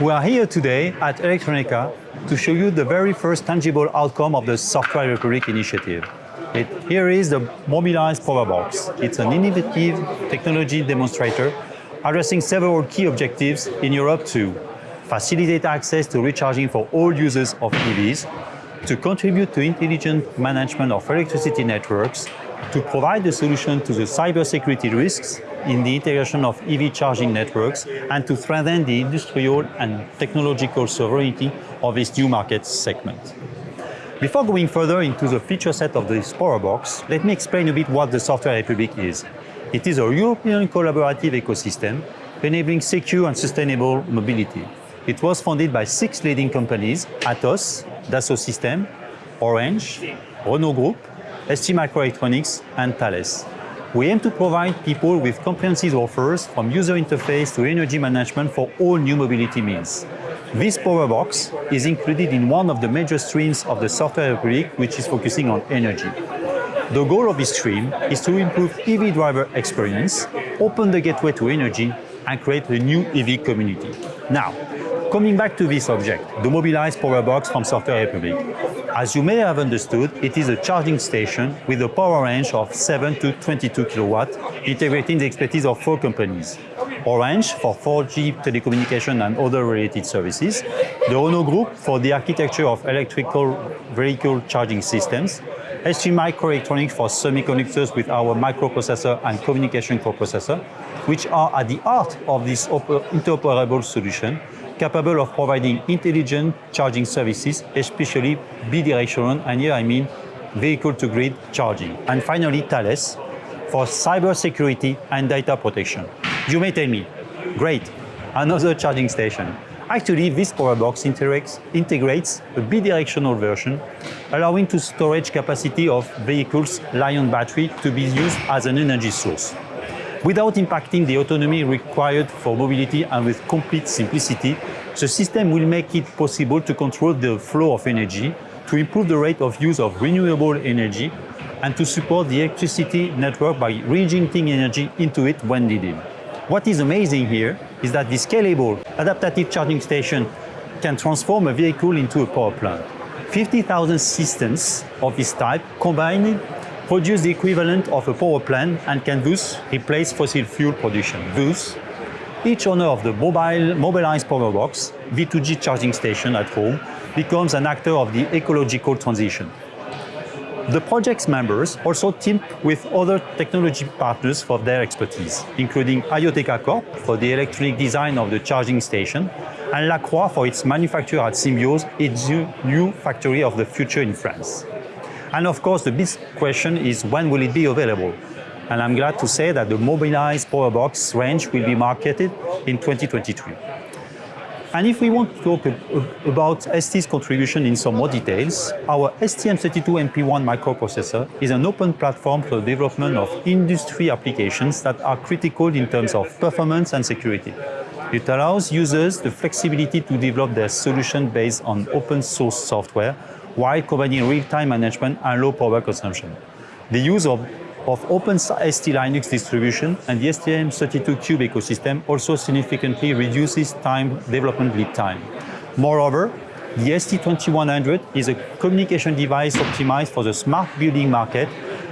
We are here today at Electronica to show you the very first tangible outcome of the Software Republic initiative. It, here is the Mobilize Powerbox. It's an innovative technology demonstrator addressing several key objectives in Europe to facilitate access to recharging for all users of EVs, to contribute to intelligent management of electricity networks, to provide a solution to the cybersecurity risks in the integration of EV charging networks, and to strengthen the industrial and technological sovereignty of this new market segment. Before going further into the feature set of this power box, let me explain a bit what the Software Republic is. It is a European collaborative ecosystem enabling secure and sustainable mobility. It was founded by six leading companies, Atos, Dassault Systèmes, Orange, Renault Group, STMicroelectronics, and Thales. We aim to provide people with comprehensive offers from user interface to energy management for all new mobility means. This power box is included in one of the major streams of the Software Republic, which is focusing on energy. The goal of this stream is to improve EV driver experience, open the gateway to energy, and create a new EV community. Now, coming back to this object, the Mobilize Powerbox from Software Republic. As you may have understood, it is a charging station with a power range of 7 to 22 kilowatt, integrating the expertise of four companies. Orange for 4G telecommunication and other related services, the Renault Group for the architecture of electrical vehicle charging systems, ST Microelectronics for semiconductors with our microprocessor and communication coprocessor, which are at the heart of this interoperable solution, capable of providing intelligent charging services, especially bidirectional, and here I mean vehicle-to-grid charging. And finally, Thales for cybersecurity and data protection. You may tell me, great, another charging station. Actually, this Powerbox integrates, integrates a bidirectional version, allowing to storage capacity of vehicles' Li-ion battery to be used as an energy source. Without impacting the autonomy required for mobility and with complete simplicity, the system will make it possible to control the flow of energy, to improve the rate of use of renewable energy, and to support the electricity network by reinjecting energy into it when needed. What is amazing here is that this scalable adaptive charging station can transform a vehicle into a power plant. 50,000 systems of this type combined produce the equivalent of a power plant and can thus replace fossil fuel production. Thus, each owner of the mobile mobilized power box, V2G charging station at home becomes an actor of the ecological transition. The project's members also team with other technology partners for their expertise, including IoTecha Corp for the electronic design of the charging station, and Lacroix for its manufacture at Symbiose, its new factory of the future in France. And of course, the big question is when will it be available? And I'm glad to say that the Mobilize Powerbox range will be marketed in 2023. And if we want to talk about ST's contribution in some more details, our STM32MP1 microprocessor is an open platform for the development of industry applications that are critical in terms of performance and security. It allows users the flexibility to develop their solution based on open source software while combining real-time management and low power consumption. The use of, of Open ST Linux distribution and the STM32Cube ecosystem also significantly reduces time development lead time. Moreover, the ST2100 is a communication device optimized for the smart building market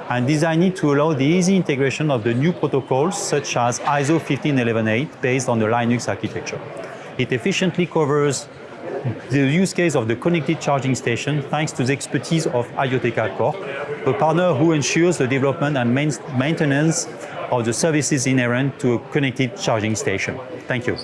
and designed to allow the easy integration of the new protocols such as ISO 15118 based on the Linux architecture. It efficiently covers the use case of the connected charging station thanks to the expertise of IoTecha Corp, a partner who ensures the development and maintenance of the services inherent to a connected charging station. Thank you.